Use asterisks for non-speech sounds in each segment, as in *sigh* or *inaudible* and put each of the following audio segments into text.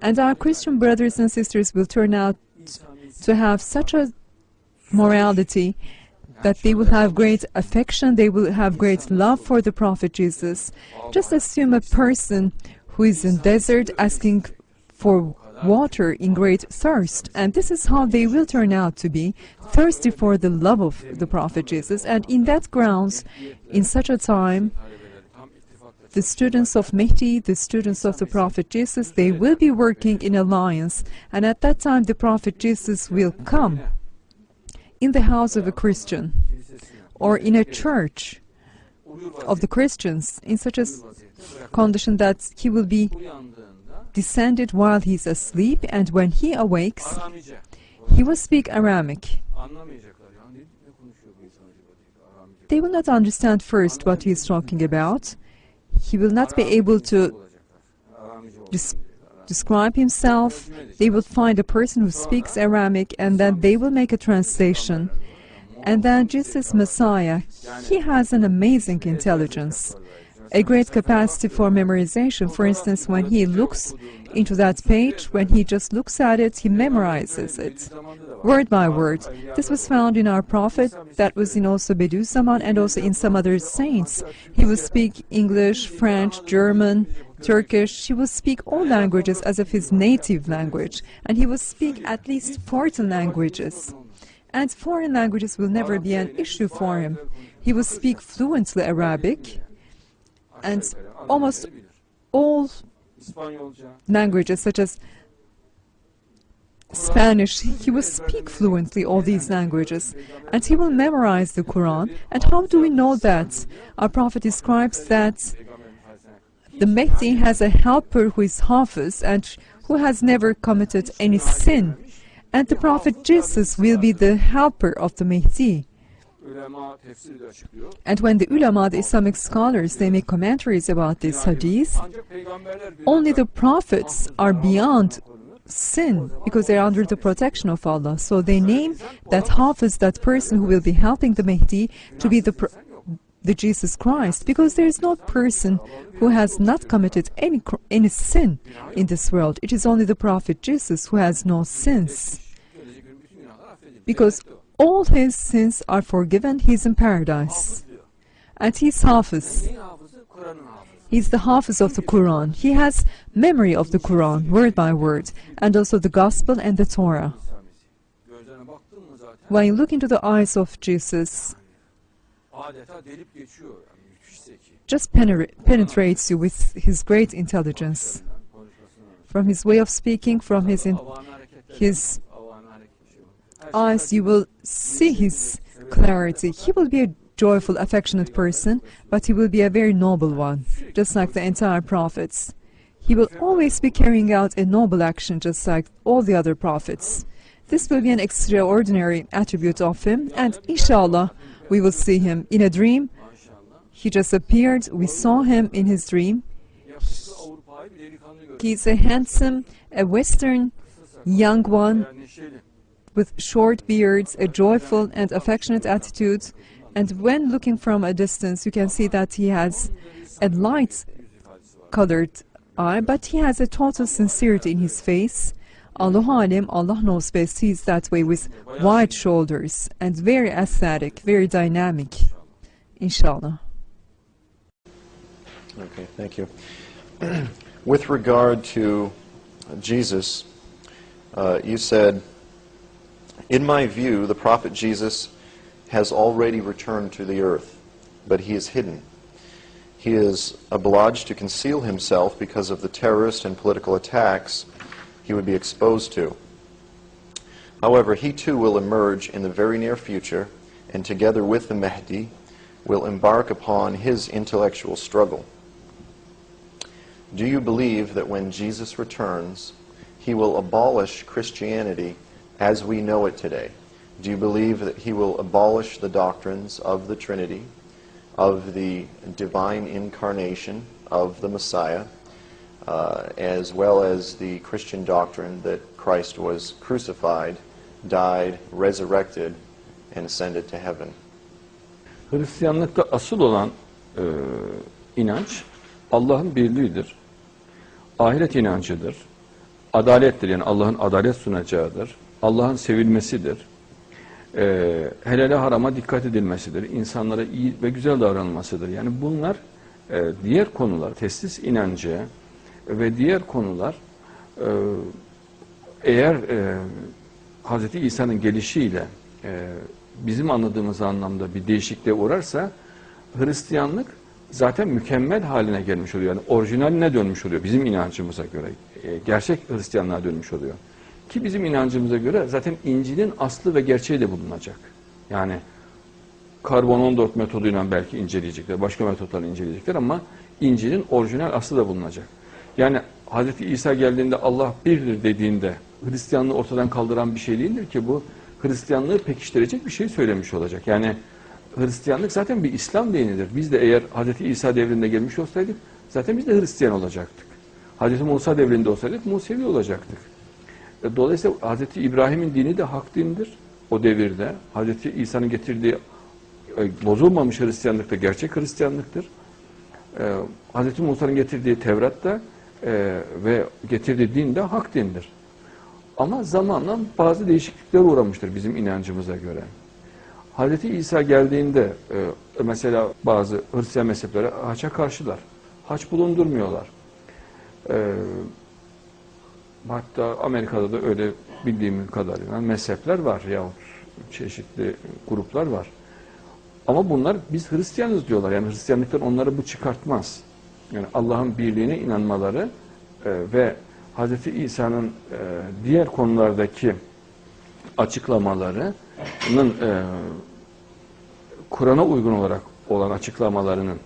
And our Christian brothers and sisters will turn out to have such a morality that they will have great affection, they will have great love for the Prophet Jesus. Just assume a person who is in desert asking for water in great thirst, and this is how they will turn out to be, thirsty for the love of the Prophet Jesus. And in that grounds, in such a time, the students of Mehdi, the students of the Prophet Jesus, they will be working in alliance, and at that time the Prophet Jesus will come in the house of a Christian or in a church of the Christians in such a condition that he will be descended while he is asleep, and when he awakes, he will speak Aramic. They will not understand first what he is talking about. He will not be able to describe himself. They will find a person who speaks Aramic, and then they will make a translation. And then Jesus Messiah, he has an amazing intelligence, a great capacity for memorization. For instance, when he looks into that page, when he just looks at it, he memorizes it, word by word. This was found in our prophet, that was in also Bediüzzaman, and also in some other saints. He will speak English, French, German, Turkish. He will speak all languages as of his native language, and he will speak at least 40 languages. And foreign languages will never be an issue for him. He will speak fluently Arabic and almost all languages such as Spanish. He will speak fluently all these languages and he will memorize the Quran. And how do we know that? Our Prophet describes that the Mehdi has a helper who is Hafiz and who has never committed any sin. And the Prophet Jesus will be the helper of the Mehdi. And when the ulama, the Islamic scholars, they make commentaries about this hadith, Ancak peygamberler bir only the prophets are beyond sin because they're under the protection of Allah. So they name that Hafiz, that person who will be helping the Mahdi, to be the the Jesus Christ, because there is no person who has not committed any any sin in this world. It is only the Prophet Jesus who has no sins, gelecek gün bütün günahlar affedildi. because all his sins are forgiven. He's in paradise, and he's Hafiz. He's the Hafiz of the Quran. He has memory of the Quran, word by word, and also the Gospel and the Torah. When you look into the eyes of Jesus, just penetra- penetrates you with his great intelligence. From his way of speaking, from his in- his Eyes, you will see his clarity. He will be a joyful, affectionate person, but he will be a very noble one, just like the entire prophets. He will always be carrying out a noble action, just like all the other prophets. This will be an extraordinary attribute of him, and inshallah, we will see him in a dream. He just appeared, we saw him in his dream. He's a handsome, a Western young one. With short beards, a joyful and affectionate attitude. And when looking from a distance, you can see that he has a light colored eye, but he has a total sincerity in his face. Allahu Alim, Allah knows best, he is that way with wide shoulders and very aesthetic, very dynamic. Inshallah. Okay, thank you. *clears throat* With regard to Jesus, uh, you said, In my view, the prophet Jesus has already returned to the earth, but he is hidden. He is obliged to conceal himself because of the terrorist and political attacks he would be exposed to. However, he too will emerge in the very near future, and together with the Mahdi, will embark upon his intellectual struggle. Do you believe that when Jesus returns, he will abolish Christianity as we know it today? Do you believe that he will abolish the doctrines of the Trinity, of the divine incarnation of the Messiah, uh, as well as the Christian doctrine that Christ was crucified, died, resurrected, and ascended to heaven? Hristiyanlıkta asıl olan e, inanç Allah'ın birliğidir. ahiret inancıdır. Adalettir yani Allah'ın adalet sunacağıdır. Allah'ın sevilmesidir. Ee, helale harama dikkat edilmesidir. İnsanlara iyi ve güzel davranılmasıdır. Yani bunlar e, diğer konular, testis inancı ve diğer konular e, eğer e, Hz. İsa'nın gelişiyle e, bizim anladığımız anlamda bir değişikliğe uğrarsa Hristiyanlık zaten mükemmel haline gelmiş oluyor. Yani orijinaline dönmüş oluyor bizim inancımıza göre. E, gerçek Hristiyanlığa dönmüş oluyor. Ki bizim inancımıza göre zaten İncil'in aslı ve gerçeği de bulunacak. Yani karbon 14 metoduyla belki inceleyecekler, başka metotlarla inceleyecekler ama İncil'in orijinal aslı da bulunacak. Yani Hz. İsa geldiğinde Allah birdir dediğinde Hristiyanlığı ortadan kaldıran bir şey değildir ki bu Hristiyanlığı pekiştirecek bir şey söylemiş olacak. Yani Hristiyanlık zaten bir İslam dinidir. Biz de eğer Hz. İsa devrinde gelmiş olsaydık zaten biz de Hristiyan olacaktık. Hz. Musa devrinde olsaydık Musevi olacaktık. E, Dolayısıyla Hz. İbrahim'in dini de hak dindir o devirde. Hz. İsa'nın getirdiği e, bozulmamış Hristiyanlık da gerçek Hristiyanlıktır. E, Hz. Musa'nın getirdiği Tevrat da ve getirdiği din de hak dindir. Ama zamanla bazı değişiklikler uğramıştır bizim inancımıza göre. Hz. İsa geldiğinde mesela bazı Hristiyan mezhepleri haça karşılar. Haç bulundurmuyorlar. E, hatta Amerika'da da öyle bildiğim kadarıyla mezhepler var yahut çeşitli gruplar var. Ama bunlar biz Hristiyanız diyorlar. Yani Hristiyanlıktan onları bu çıkartmaz. Yani Allah'ın birliğine inanmaları e, ve Hz. İsa'nın e, diğer konulardaki açıklamalarının e, Kur'an'a uygun olarak olan açıklamalarının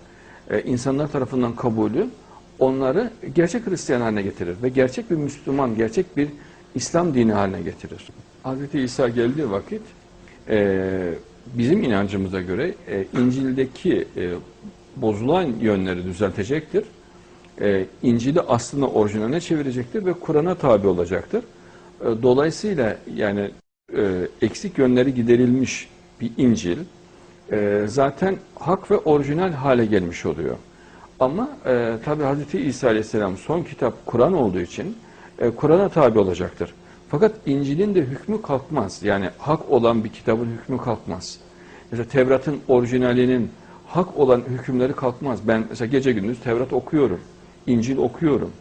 insanlar tarafından kabulü onları gerçek Hristiyan haline getirir ve gerçek bir Müslüman, gerçek bir İslam dini haline getirir. Hz. İsa geldiği vakit e, bizim inancımıza göre e, İncil'deki e, bozulan yönleri düzeltecektir. E, İncil'i aslında orijinaline çevirecektir ve Kur'an'a tabi olacaktır. E, dolayısıyla yani e, eksik yönleri giderilmiş bir İncil e, zaten hak ve orijinal hale gelmiş oluyor. Ama e, tabi Hz. İsa Aleyhisselam son kitap Kur'an olduğu için e, Kur'an'a tabi olacaktır. Fakat İncil'in de hükmü kalkmaz. Yani hak olan bir kitabın hükmü kalkmaz. Mesela Tevrat'ın orijinalinin hak olan hükümleri kalkmaz. Ben mesela gece gündüz Tevrat okuyorum. İncil okuyorum.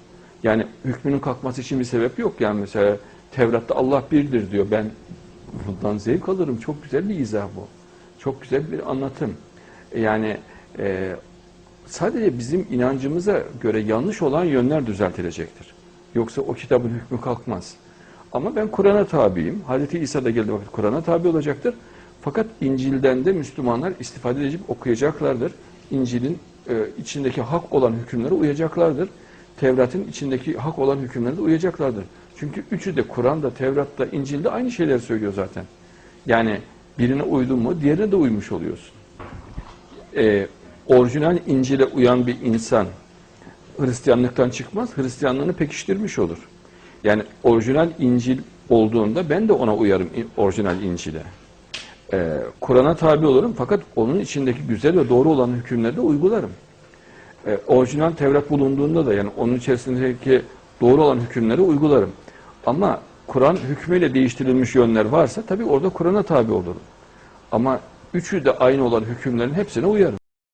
Yani hükmünün kalkması için bir sebep yok. Yani mesela Tevrat'ta Allah birdir diyor. Ben bundan zevk alırım. Çok güzel bir izah bu. Çok güzel bir anlatım. Yani e, sadece bizim inancımıza göre yanlış olan yönler düzeltilecektir. Yoksa o kitabın hükmü kalkmaz. Ama ben Kur'an'a tabiyim. Hazreti İsa da geldiği vakit Kur'an'a tabi olacaktır. Fakat İncil'den de Müslümanlar istifade edip okuyacaklardır. İncil'in e, içindeki hak olan hükümlere uyacaklardır. Tevrat'ın içindeki hak olan hükümlere de uyacaklardır. Çünkü üçü de Kur'an'da, Tevrat'ta, İncil'de aynı şeyleri söylüyor zaten. Yani birine uydun mu diğerine de uymuş oluyorsun. E, orijinal İncil'e uyan bir insan Hristiyanlıktan çıkmaz, Hristiyanlığını pekiştirmiş olur. Yani orijinal İncil olduğunda ben de ona uyarım orijinal İncil'e. Ee, Kur'an'a tabi olurum fakat onun içindeki güzel ve doğru olan hükümleri de uygularım. Ee, orijinal Tevrat bulunduğunda da yani onun içerisindeki doğru olan hükümleri uygularım. Ama Kur'an hükmüyle değiştirilmiş yönler varsa tabi orada Kur'an'a tabi olurum. Ama üçü de aynı olan hükümlerin hepsine uyarım.